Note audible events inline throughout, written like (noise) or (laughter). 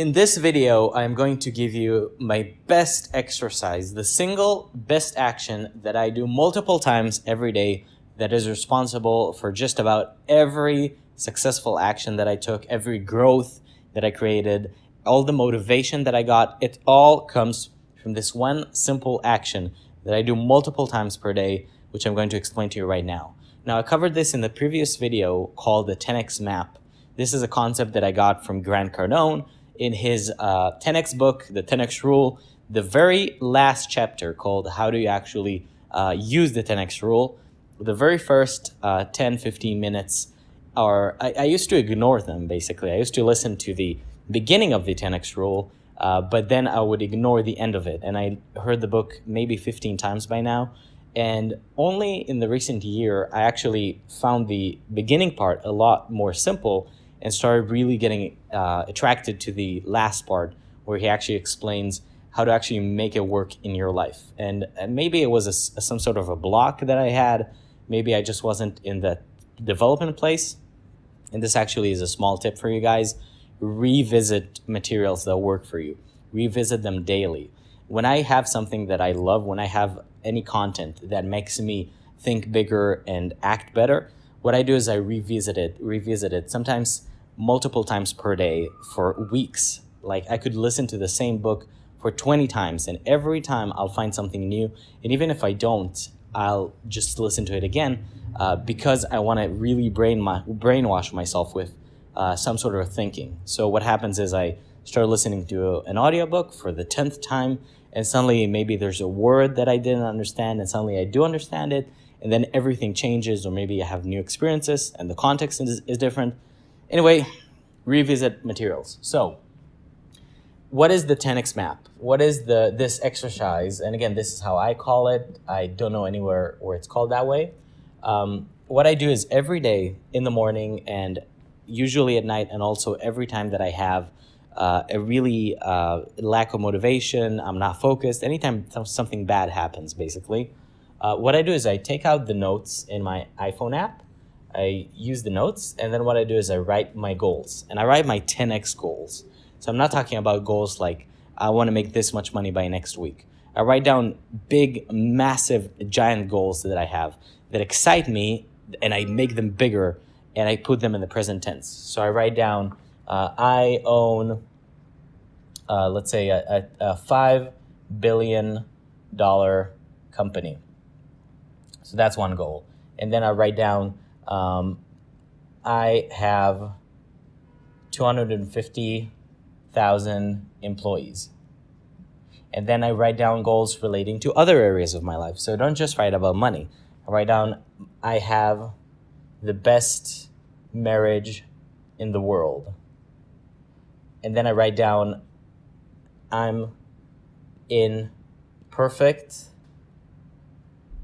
In this video, I'm going to give you my best exercise, the single best action that I do multiple times every day that is responsible for just about every successful action that I took, every growth that I created, all the motivation that I got. It all comes from this one simple action that I do multiple times per day, which I'm going to explain to you right now. Now, I covered this in the previous video called the 10x map. This is a concept that I got from Grant Cardone, in his uh, 10x book, the 10x rule, the very last chapter called How Do You Actually uh, Use the 10x Rule, the very first uh, 10, 15 minutes are, I, I, used to ignore them basically. I used to listen to the beginning of the 10x rule, uh, but then I would ignore the end of it. And I heard the book maybe 15 times by now. And only in the recent year, I actually found the beginning part a lot more simple and started really getting uh, attracted to the last part where he actually explains how to actually make it work in your life. And, and maybe it was a, a, some sort of a block that I had. Maybe I just wasn't in the development place. And this actually is a small tip for you guys. Revisit materials that work for you. Revisit them daily. When I have something that I love, when I have any content that makes me think bigger and act better, what I do is I revisit it, revisit it. Sometimes multiple times per day for weeks. Like I could listen to the same book for 20 times and every time I'll find something new. And even if I don't, I'll just listen to it again uh, because I want to really brain my, brainwash myself with uh, some sort of thinking. So what happens is I start listening to an audiobook for the 10th time and suddenly maybe there's a word that I didn't understand and suddenly I do understand it and then everything changes or maybe I have new experiences and the context is, is different Anyway, revisit materials. So what is the 10x map? What is the this exercise? And again, this is how I call it. I don't know anywhere where it's called that way. Um, what I do is every day in the morning and usually at night and also every time that I have uh, a really uh, lack of motivation, I'm not focused, anytime something bad happens basically, uh, what I do is I take out the notes in my iPhone app I use the notes, and then what I do is I write my goals, and I write my 10x goals. So I'm not talking about goals like I want to make this much money by next week. I write down big, massive, giant goals that I have that excite me, and I make them bigger, and I put them in the present tense. So I write down, uh, I own, uh, let's say, a, a, a five billion dollar company. So that's one goal. And then I write down um, I have 250,000 employees. And then I write down goals relating to other areas of my life. So don't just write about money. I write down, I have the best marriage in the world. And then I write down, I'm in perfect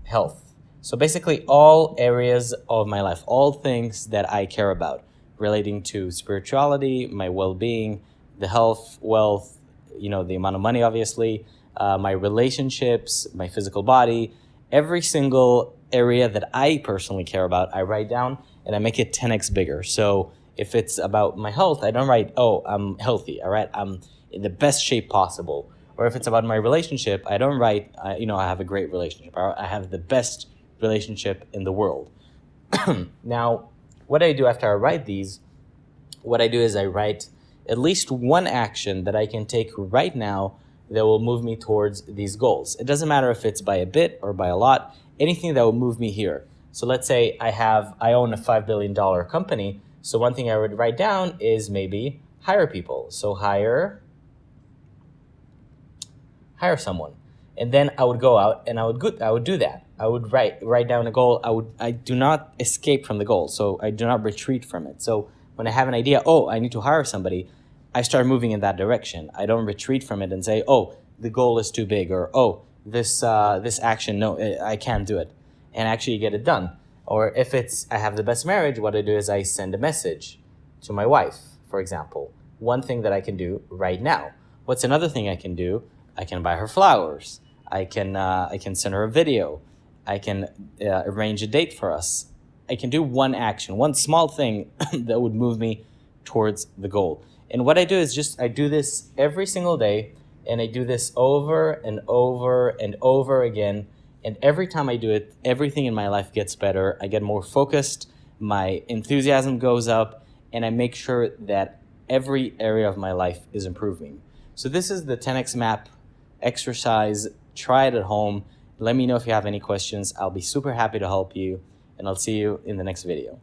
health. So basically all areas of my life, all things that I care about relating to spirituality, my well-being, the health, wealth, you know, the amount of money, obviously, uh, my relationships, my physical body, every single area that I personally care about, I write down and I make it 10x bigger. So if it's about my health, I don't write, oh, I'm healthy, all right? I'm in the best shape possible. Or if it's about my relationship, I don't write, uh, you know, I have a great relationship. I have the best relationship in the world. (clears throat) now, what I do after I write these, what I do is I write at least one action that I can take right now that will move me towards these goals. It doesn't matter if it's by a bit or by a lot, anything that will move me here. So let's say I have, I own a $5 billion company. So one thing I would write down is maybe hire people. So hire, hire someone. And then I would go out and I would, go, I would do that. I would write write down a goal. I would I do not escape from the goal, so I do not retreat from it. So when I have an idea, oh, I need to hire somebody, I start moving in that direction. I don't retreat from it and say, oh, the goal is too big, or oh, this uh, this action, no, I can't do it, and actually get it done. Or if it's I have the best marriage, what I do is I send a message to my wife, for example. One thing that I can do right now. What's another thing I can do? I can buy her flowers. I can uh, I can send her a video. I can uh, arrange a date for us. I can do one action, one small thing (coughs) that would move me towards the goal. And what I do is just I do this every single day and I do this over and over and over again. And every time I do it, everything in my life gets better. I get more focused, my enthusiasm goes up, and I make sure that every area of my life is improving. So this is the 10x map exercise. Try it at home. Let me know if you have any questions. I'll be super happy to help you, and I'll see you in the next video.